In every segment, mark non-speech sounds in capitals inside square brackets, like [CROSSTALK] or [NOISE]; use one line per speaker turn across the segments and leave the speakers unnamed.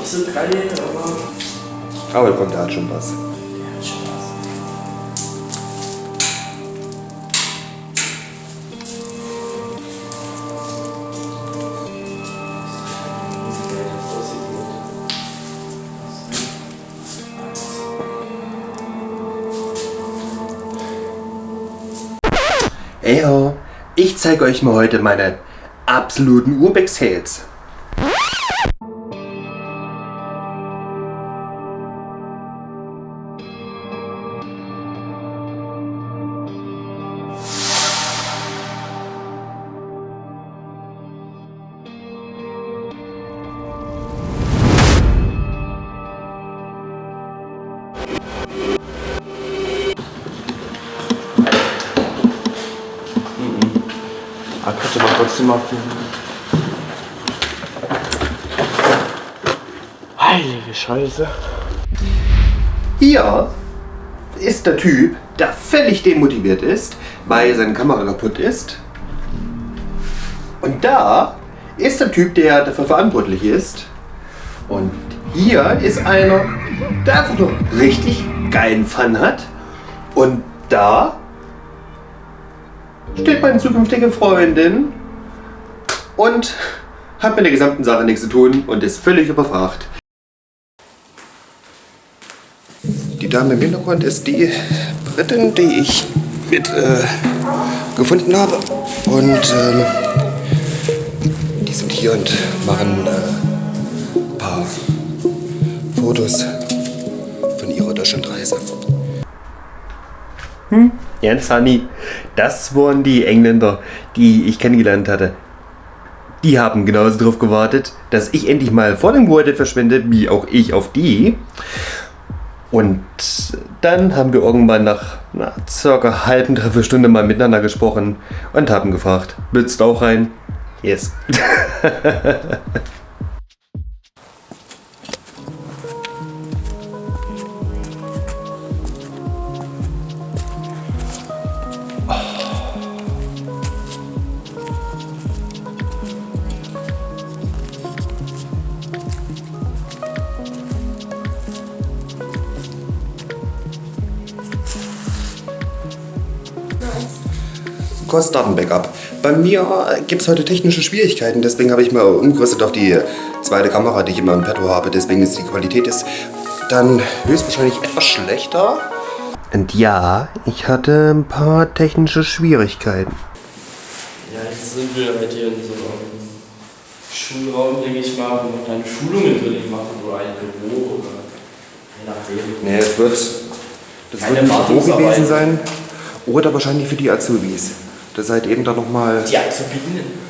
nicht so geil, aber
Aber kommt, der hat schon was.
der hat schon was.
Eyo, ich zeige euch mal heute meine absoluten Urbex-Hits.
Könnte man trotzdem mal. Heilige Scheiße.
Hier ist der Typ, der völlig demotiviert ist, weil seine Kamera kaputt ist. Und da ist der Typ, der dafür verantwortlich ist. Und hier ist einer, der einfach nur richtig geilen Fun hat. Und da steht meine zukünftige Freundin und hat mit der gesamten Sache nichts zu tun und ist völlig überfragt. Die Dame im Hintergrund ist die Britin, die ich mit äh, gefunden habe. Und ähm, die sind hier und machen äh, ein paar Fotos von ihrer Deutschlandreise. Hm? Jens Honey, das waren die Engländer, die ich kennengelernt hatte. Die haben genauso darauf gewartet, dass ich endlich mal vor dem Gebäude verschwinde, wie auch ich auf die. Und dann haben wir irgendwann nach na, circa halben, dreiviertel Stunde mal miteinander gesprochen und haben gefragt, willst du auch rein? Yes. [LAUGHS] Kurzdatenbackup. Bei mir gibt es heute technische Schwierigkeiten, deswegen habe ich mal umgerüstet auf die zweite Kamera, die ich immer im Petto habe. Deswegen ist die Qualität ist dann höchstwahrscheinlich etwas schlechter. Und ja, ich hatte ein paar technische Schwierigkeiten.
Ja, jetzt sind wir halt hier in so einem Schulraum, denke ich mal, wo man dann Schulungen drin machen oder ein Büro oder je nachdem.
Nee, es wird, das
Keine
wird ein Büro gewesen sein. Oder wahrscheinlich für die Azubis. Das seid eben dann nochmal.
Die Azubinen.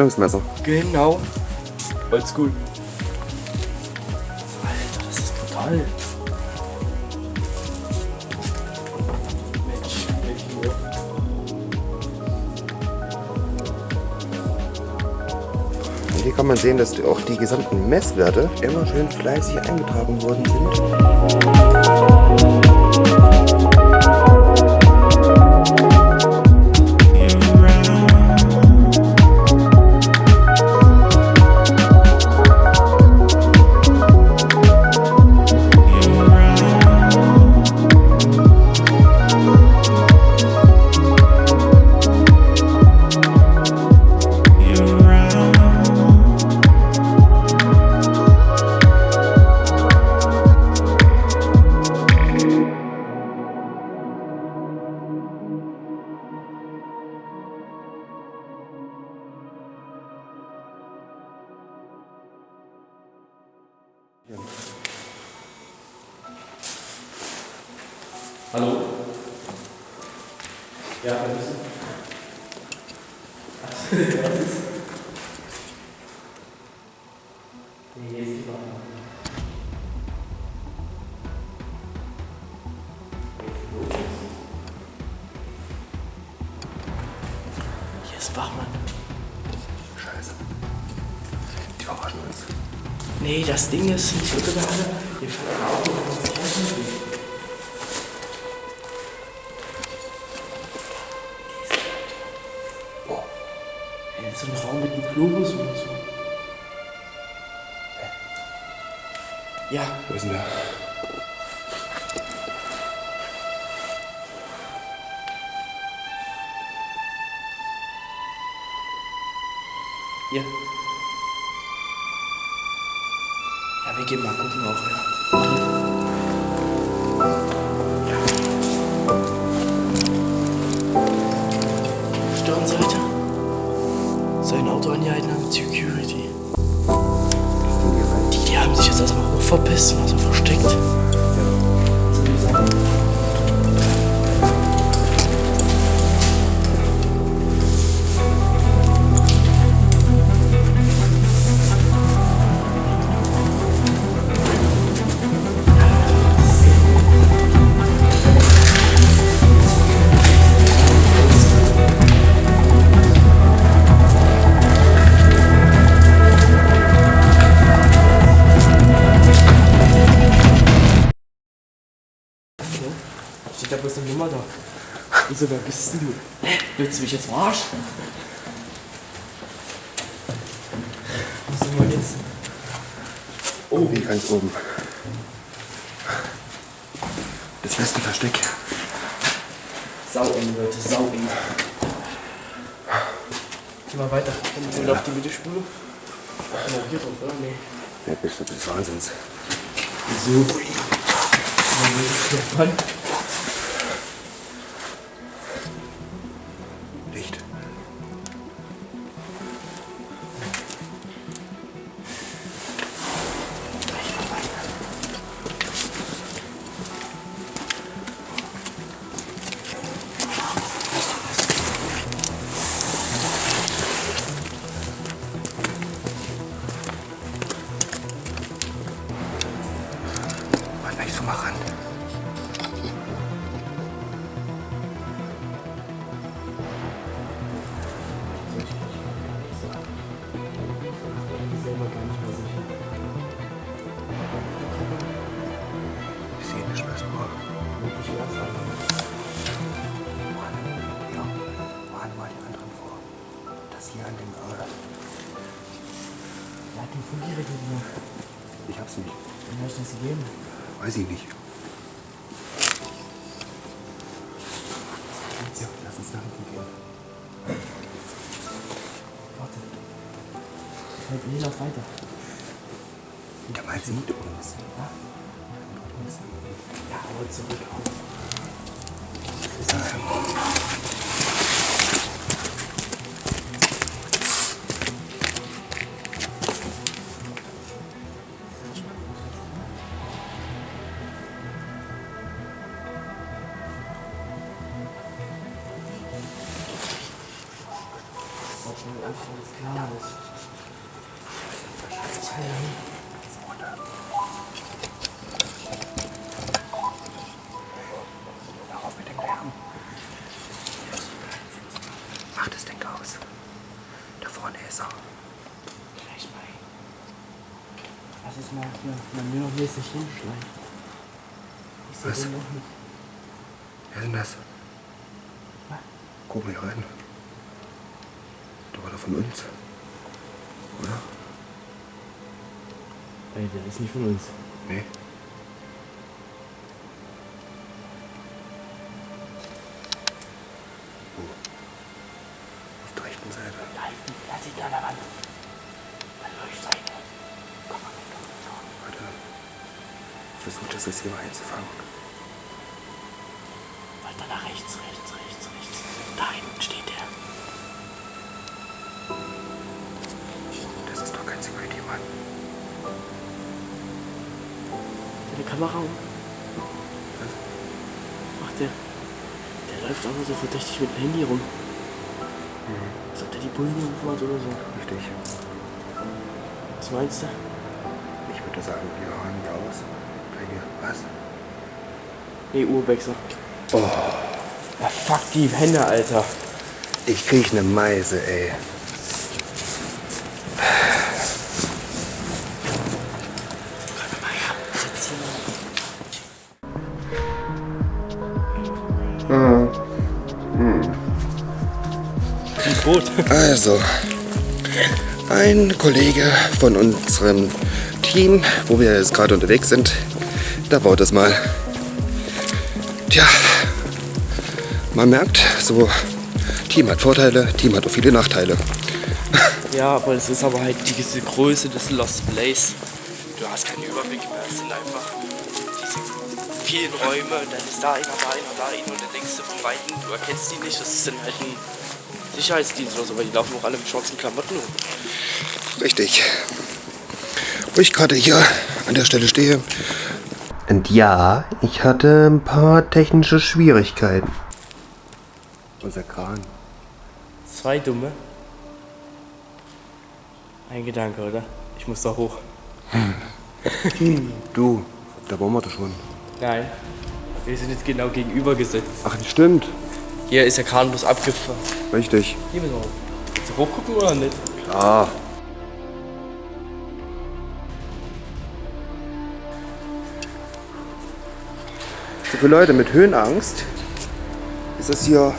Spannungsmesser.
Genau. Oldschool. Alter, das ist brutal. Mensch,
Und hier kann man sehen, dass auch die gesamten Messwerte immer schön fleißig eingetragen worden sind.
Nee, das Ding ist nicht unter der Halle. Hier fährt ein Ja,
Wo ist denn der?
ja. Ja, wir gehen mal gucken auch, ja. Stirnseite. Sein Auto angehalten haben, Security. Verpisst also versteckt. Wieso, wer bist denn du? Hä? Willst du mich jetzt verarschen? Was sind wir jetzt?
Oh, wie ganz oben. Das beste Versteck.
Sau eng, Leute, sau eng. Geh mal weiter. Sind wir auf die Mittelspule. Genau, hier drauf, oder? Nee.
Ja, bist du des Wahnsinns.
Wieso? Dann den Funkgerät gemacht.
Ich hab's nicht.
Dann habe ich das gegeben.
Weiß ich nicht. Ja, lass uns nach hinten gehen.
Warte. Halt, nee, lauf weiter.
Der meint sie mit uns.
Ja? Ja, aber zurück auf. Ob schon einfach alles klar ist.
Hör auf mit dem Lärm. Mach das Ding aus. Da vorne ist er.
Gleich mal. Lass es mal hier, man will noch mäßig hinschleichen.
Was? Wer ist denn das?
Was?
Guck mal hier rein. War doch von uns. Oder?
Ey, der ist nicht von uns.
Nee. Wo? Auf der rechten Seite.
Da hinten, da sieht er an der Wand. Da läuft einer. Komm mal weg.
Warte. Versuch das jetzt hier mal einzufangen.
Weiter nach rechts, rechts, rechts, rechts. Da hinten steht Deine Kamera um. Macht der. Der läuft aber so verdächtig mit dem Handy rum. Als ob der die Bullen hat oder so.
Richtig.
Was meinst du?
Ich würde sagen, wir räumen da aus. Bei dir. Was?
Nee, Urwechsel. Oh. Ja, fuck die Hände, Alter.
Ich krieg ne Meise, ey. Also, ein Kollege von unserem Team, wo wir jetzt gerade unterwegs sind, da baut es mal. Tja, man merkt, so Team hat Vorteile, Team hat auch viele Nachteile.
Ja, aber es ist aber halt diese Größe des Lost Place. Du hast keinen Überblick mehr. Es sind einfach diese vielen Räume. Dann ist da einer, da einer, da einer. Und dann denkst du von Weitem, du erkennst die nicht. Das ist dann halt ein Sicherheitsdienst oder so, weil die laufen auch alle mit schwarzen Klamotten rum.
Richtig. Wo ich gerade hier an der Stelle stehe. Und ja, ich hatte ein paar technische Schwierigkeiten. Unser Kran.
Zwei Dumme. Ein Gedanke, oder? Ich muss da hoch.
Du, da waren wir doch schon.
Nein. Wir sind jetzt genau gegenüber gesetzt.
Ach, das stimmt.
Hier ist der Kran bloß abgefahren.
Richtig.
Hier müssen wir hoch. Willst du hochgucken oder nicht?
Klar. So für Leute mit Höhenangst ist das hier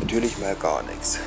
natürlich mal gar nichts.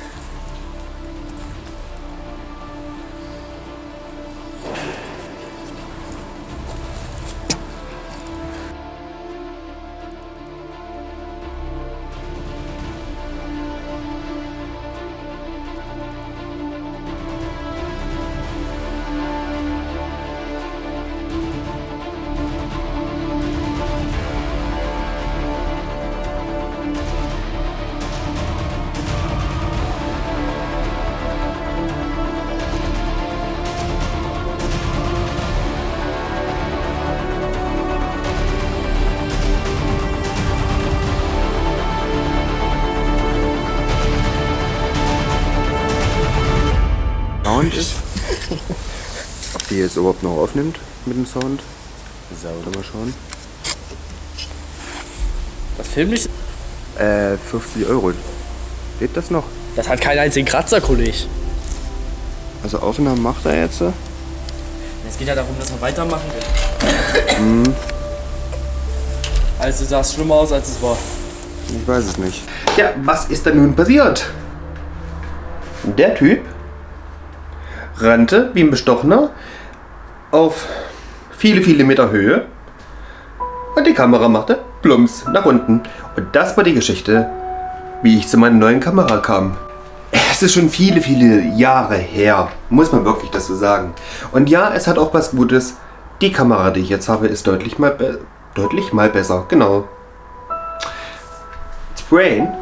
Jetzt überhaupt noch aufnimmt mit dem Sound? Sauber. Mal schauen.
Was filmt nicht?
Äh, 50 Euro. Geht das noch?
Das hat keinen einzigen Kratzer, Kollege.
Also Aufnahmen macht er jetzt?
Es geht ja darum, dass wir weitermachen will. Also sah es schlimmer aus, als es war.
Ich weiß es nicht. Ja, was ist denn nun passiert? Der Typ rannte wie ein Bestochener auf viele, viele Meter Höhe und die Kamera machte plumps nach unten. Und das war die Geschichte, wie ich zu meiner neuen Kamera kam. Es ist schon viele, viele Jahre her, muss man wirklich das so sagen. Und ja, es hat auch was Gutes. Die Kamera, die ich jetzt habe, ist deutlich mal, deutlich mal besser. Genau. Sprain.